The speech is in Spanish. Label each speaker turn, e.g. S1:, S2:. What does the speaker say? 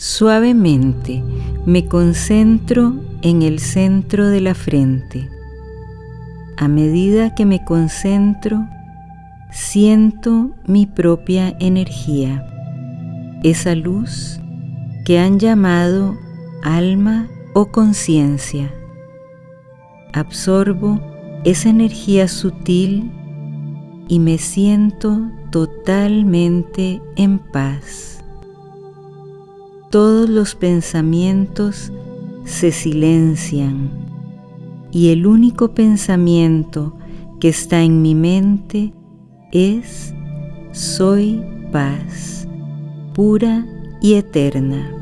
S1: Suavemente me concentro en el centro de la frente. A medida que me concentro, siento mi propia energía, esa luz que han llamado alma o conciencia. Absorbo esa energía sutil y me siento totalmente en paz todos los pensamientos se silencian y el único pensamiento que está en mi mente es soy paz, pura y eterna.